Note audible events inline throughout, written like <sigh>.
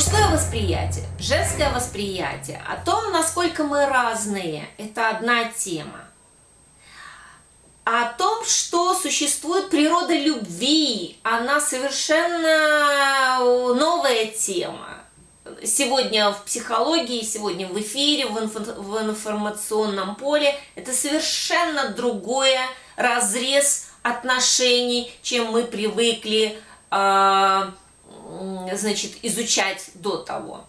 Мужское восприятие, женское восприятие, о том, насколько мы разные, это одна тема. О том, что существует природа любви, она совершенно новая тема. Сегодня в психологии, сегодня в эфире, в, инфо в информационном поле, это совершенно другое разрез отношений, чем мы привыкли э, значит, изучать до того.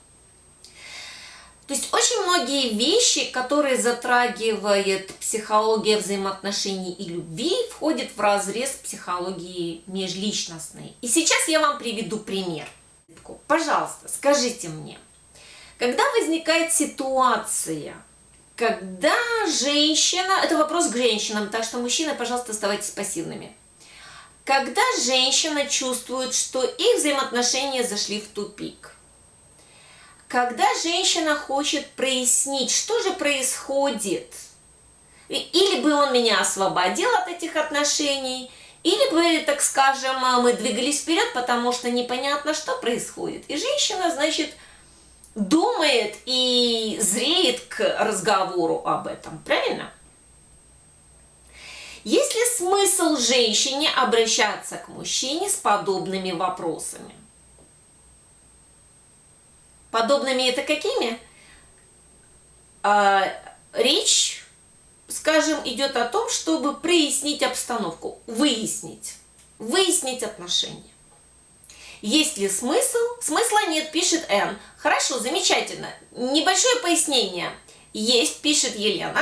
То есть очень многие вещи, которые затрагивает психология взаимоотношений и любви, входят в разрез психологии межличностной. И сейчас я вам приведу пример. Пожалуйста, скажите мне, когда возникает ситуация, когда женщина, это вопрос к женщинам, так что мужчины, пожалуйста, оставайтесь пассивными. Когда женщина чувствует, что их взаимоотношения зашли в тупик. Когда женщина хочет прояснить, что же происходит. Или бы он меня освободил от этих отношений, или бы, так скажем, мы двигались вперед, потому что непонятно, что происходит. И женщина, значит, думает и зреет к разговору об этом, правильно? Есть ли смысл женщине обращаться к мужчине с подобными вопросами? Подобными это какими? А, речь, скажем, идет о том, чтобы прояснить обстановку, выяснить, выяснить отношения. Есть ли смысл? Смысла нет, пишет Н. Хорошо, замечательно. Небольшое пояснение. Есть, пишет Елена.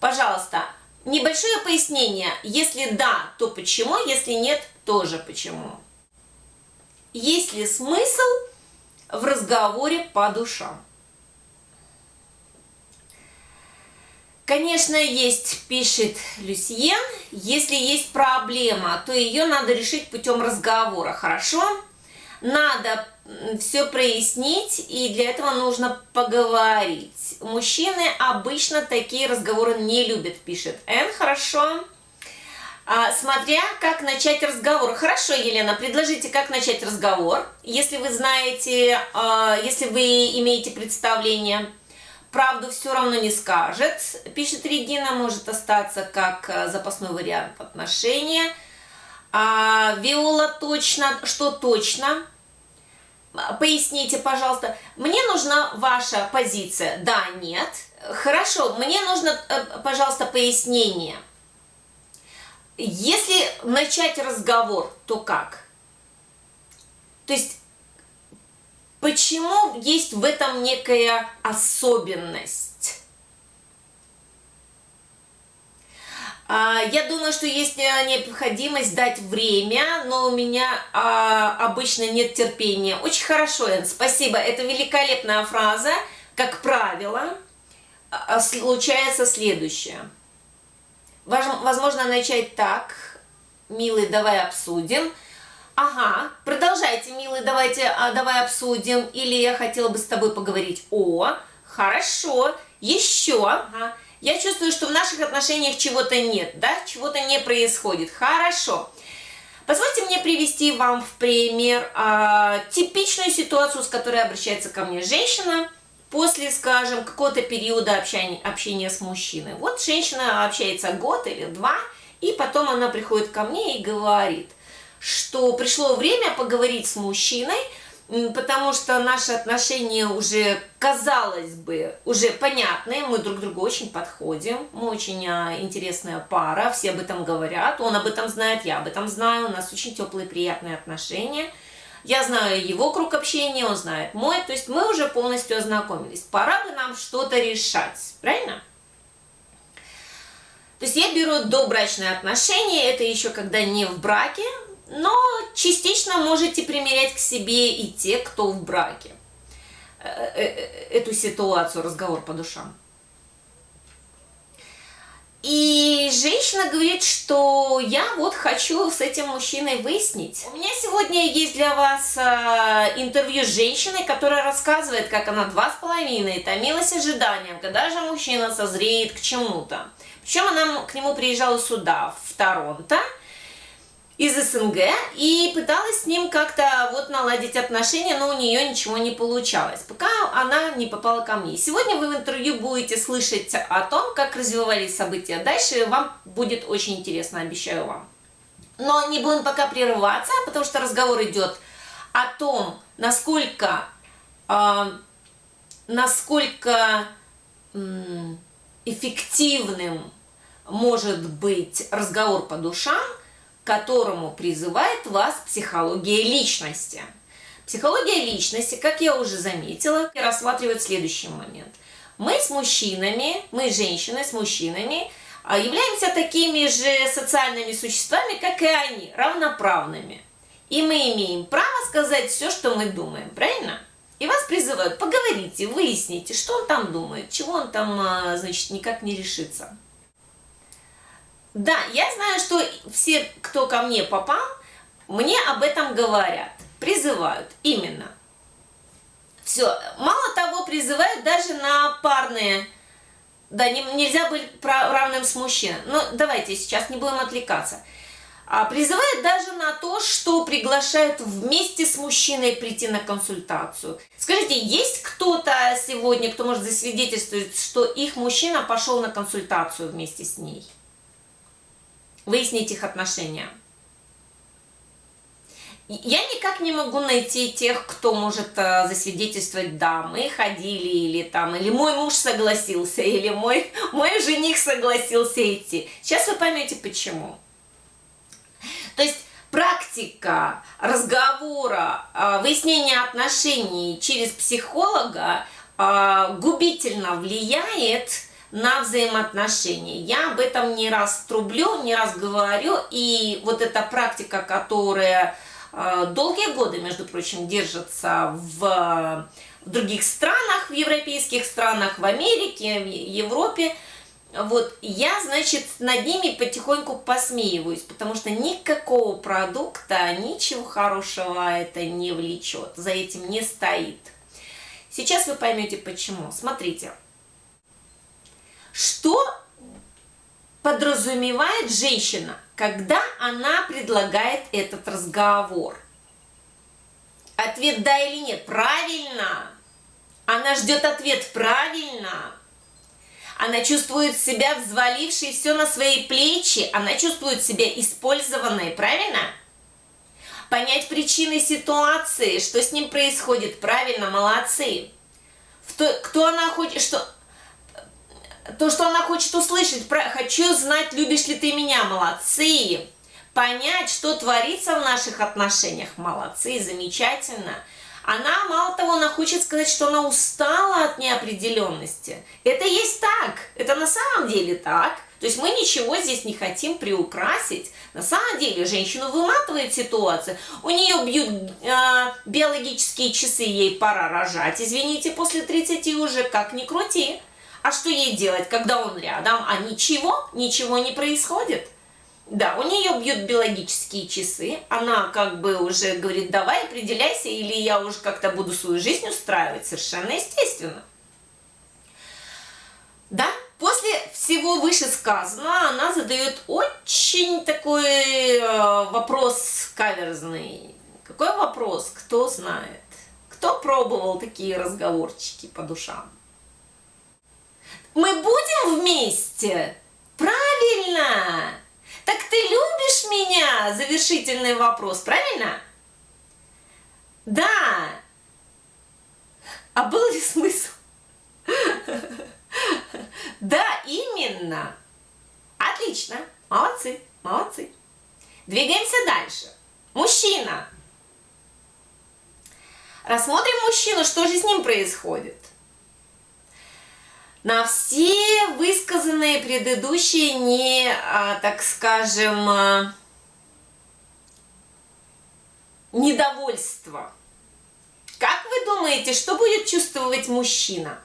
Пожалуйста, Небольшое пояснение. Если да, то почему, если нет, тоже почему. Есть ли смысл в разговоре по душам? Конечно, есть, пишет Люсьен, если есть проблема, то ее надо решить путем разговора, хорошо? Надо все прояснить, и для этого нужно поговорить. Мужчины обычно такие разговоры не любят, пишет Н. Хорошо. А, смотря как начать разговор. Хорошо, Елена, предложите, как начать разговор. Если вы знаете, а, если вы имеете представление, правду все равно не скажет, пишет Регина, может остаться как а, запасной вариант отношения. А, Виола точно, что точно? Поясните, пожалуйста, мне нужна ваша позиция. Да, нет. Хорошо, мне нужно, э, пожалуйста, пояснение. Если начать разговор, то как? То есть, почему есть в этом некая особенность? А, я думаю, что есть э, необходимость дать время, но у меня а, обычно нет терпения. Очень хорошо, Эн, спасибо. Это великолепная фраза. Как правило, а, случается следующее. Возможно, начать так. Милый, давай обсудим. Ага, продолжайте, милый, давайте, давай обсудим. Или я хотела бы с тобой поговорить. О, хорошо, еще. Ага. Я чувствую, что в наших отношениях чего-то нет, да, чего-то не происходит. Хорошо. Позвольте мне привести вам в пример а, типичную ситуацию, с которой обращается ко мне женщина после, скажем, какого-то периода общения, общения с мужчиной. Вот женщина общается год или два, и потом она приходит ко мне и говорит, что пришло время поговорить с мужчиной, потому что наши отношения уже, казалось бы, уже понятные, мы друг другу очень подходим, мы очень а, интересная пара, все об этом говорят, он об этом знает, я об этом знаю, у нас очень теплые, приятные отношения. Я знаю его круг общения, он знает мой, то есть мы уже полностью ознакомились. Пора бы нам что-то решать, правильно? То есть я беру добрачные отношения, это еще когда не в браке, но частично можете примерять к себе и те, кто в браке. Э, э, э, эту ситуацию, разговор по душам. И женщина говорит, что я вот хочу с этим мужчиной выяснить. У меня сегодня есть для вас интервью с женщиной, которая рассказывает, как она два с половиной томилась ожиданием, когда же мужчина созреет к чему-то. Причем она к нему приезжала сюда, в Торонто, из СНГ и пыталась с ним как-то вот наладить отношения, но у нее ничего не получалось, пока она не попала ко мне. Сегодня вы в интервью будете слышать о том, как развивались события дальше, вам будет очень интересно, обещаю вам. Но не будем пока прерываться, потому что разговор идет о том, насколько, э, насколько э, эффективным может быть разговор по душам, которому призывает вас психология личности. Психология личности, как я уже заметила, рассматривает следующий момент. Мы с мужчинами, мы женщины с мужчинами а, являемся такими же социальными существами, как и они, равноправными. И мы имеем право сказать все, что мы думаем, правильно? И вас призывают, поговорите, выясните, что он там думает, чего он там, а, значит, никак не решится. Да, я знаю, что все, кто ко мне попал, мне об этом говорят, призывают, именно. Все, мало того, призывают даже на парные, да, не, нельзя быть равным с мужчиной. Но давайте сейчас не будем отвлекаться. А, призывают даже на то, что приглашают вместе с мужчиной прийти на консультацию. Скажите, есть кто-то сегодня, кто может засвидетельствовать, что их мужчина пошел на консультацию вместе с ней? Выяснить их отношения. Я никак не могу найти тех, кто может э, засвидетельствовать, да, мы ходили, или там, или мой муж согласился, <laughs> или мой, мой жених согласился идти. Сейчас вы поймете, почему. То есть практика разговора, э, выяснения отношений через психолога э, губительно влияет на взаимоотношения. Я об этом не раз трублю, не раз говорю, и вот эта практика, которая э, долгие годы, между прочим, держится в, в других странах, в европейских странах, в Америке, в Европе, вот я, значит, над ними потихоньку посмеиваюсь, потому что никакого продукта, ничего хорошего это не влечет, за этим не стоит. Сейчас вы поймете почему. Смотрите. Что подразумевает женщина, когда она предлагает этот разговор? Ответ да или нет? Правильно. Она ждет ответ правильно. Она чувствует себя взвалившей все на свои плечи. Она чувствует себя использованной, правильно? Понять причины ситуации, что с ним происходит, правильно, молодцы. Кто, она хочет, что то, что она хочет услышать, про, хочу знать, любишь ли ты меня, молодцы. Понять, что творится в наших отношениях, молодцы, замечательно. Она, мало того, она хочет сказать, что она устала от неопределенности. Это есть так, это на самом деле так. То есть мы ничего здесь не хотим приукрасить. На самом деле женщину выматывает ситуация. У нее бьют э, биологические часы, ей пора рожать. Извините, после 30 уже как ни крути. А что ей делать, когда он рядом? А ничего, ничего не происходит. Да, у нее бьют биологические часы, она как бы уже говорит, давай определяйся, или я уже как-то буду свою жизнь устраивать, совершенно естественно. Да, после всего вышесказанного она задает очень такой э, вопрос каверзный. Какой вопрос? Кто знает? Кто пробовал такие разговорчики по душам? Мы будем вместе? Правильно! Так ты любишь меня? Завершительный вопрос, правильно? Да. А был ли смысл? Да, именно. Отлично. Молодцы, молодцы. Двигаемся дальше. Мужчина. Рассмотрим мужчину, что же с ним происходит на все высказанные предыдущие не, а, так скажем, а, недовольство. Как вы думаете, что будет чувствовать мужчина?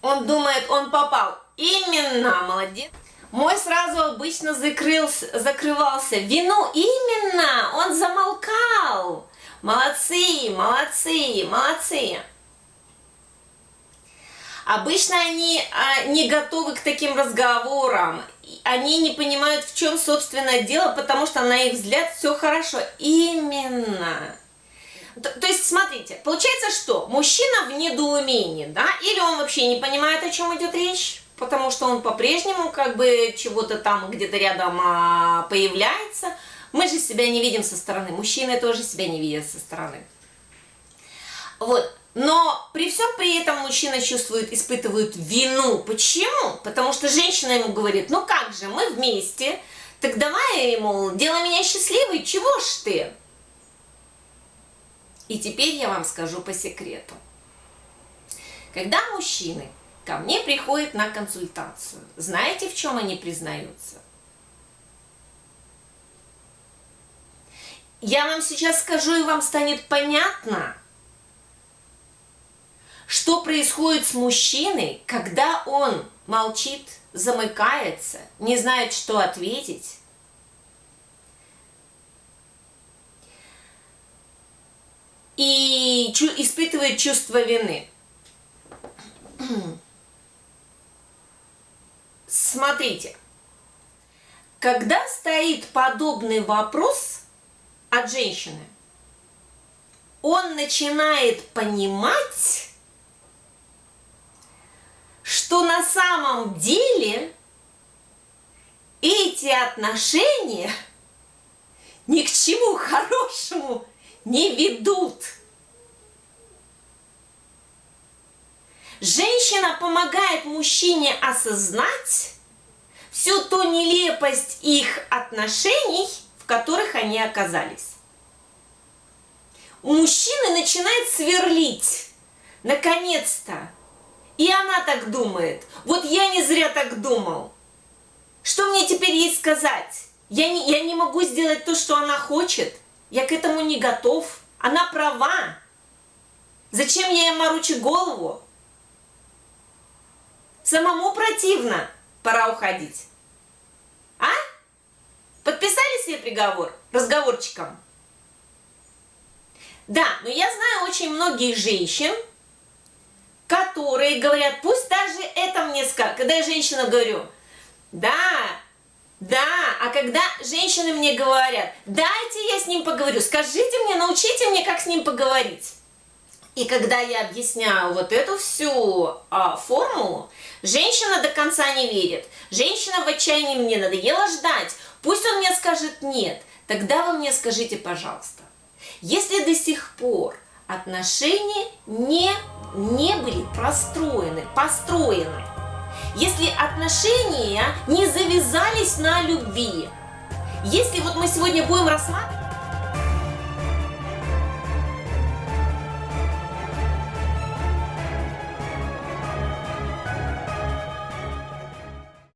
Он думает, он попал. Именно, молодец. Мой сразу обычно закрылся, закрывался. Вину именно, он замолкал. Молодцы, молодцы, молодцы. Обычно они а, не готовы к таким разговорам. Они не понимают, в чем, собственно, дело, потому что, на их взгляд, все хорошо. Именно. То, то есть, смотрите, получается, что мужчина в недоумении, да, или он вообще не понимает, о чем идет речь, потому что он по-прежнему как бы чего-то там где-то рядом а, появляется. Мы же себя не видим со стороны, мужчины тоже себя не видят со стороны. Вот, но при всем при этом мужчина чувствует, испытывает вину. Почему? Потому что женщина ему говорит, ну как же, мы вместе, так давай, ему, делай меня счастливой, чего ж ты? И теперь я вам скажу по секрету. Когда мужчины ко мне приходят на консультацию, знаете, в чем они признаются? Я вам сейчас скажу, и вам станет понятно, что происходит с мужчиной, когда он молчит, замыкается, не знает, что ответить. И испытывает чувство вины. Смотрите, когда стоит подобный вопрос от женщины, он начинает понимать, что на самом деле эти отношения ни к чему хорошему не ведут. Женщина помогает мужчине осознать всю ту нелепость их отношений, которых они оказались. У мужчины начинает сверлить. Наконец-то и она так думает. Вот я не зря так думал. Что мне теперь ей сказать? Я не, я не могу сделать то, что она хочет. Я к этому не готов. Она права. Зачем я ей морочу голову? Самому противно. Пора уходить. А? Подписали себе приговор разговорчиком? Да, но я знаю очень многих женщин, которые говорят, пусть даже это мне скажет. Когда я женщинам говорю, да, да, а когда женщины мне говорят, дайте я с ним поговорю, скажите мне, научите мне, как с ним поговорить. И когда я объясняю вот эту всю а, формулу, женщина до конца не верит. Женщина в отчаянии мне надоело ждать. Пусть он мне скажет нет. Тогда вы мне скажите, пожалуйста, если до сих пор отношения не, не были простроены, построены. Если отношения не завязались на любви, если вот мы сегодня будем рассматривать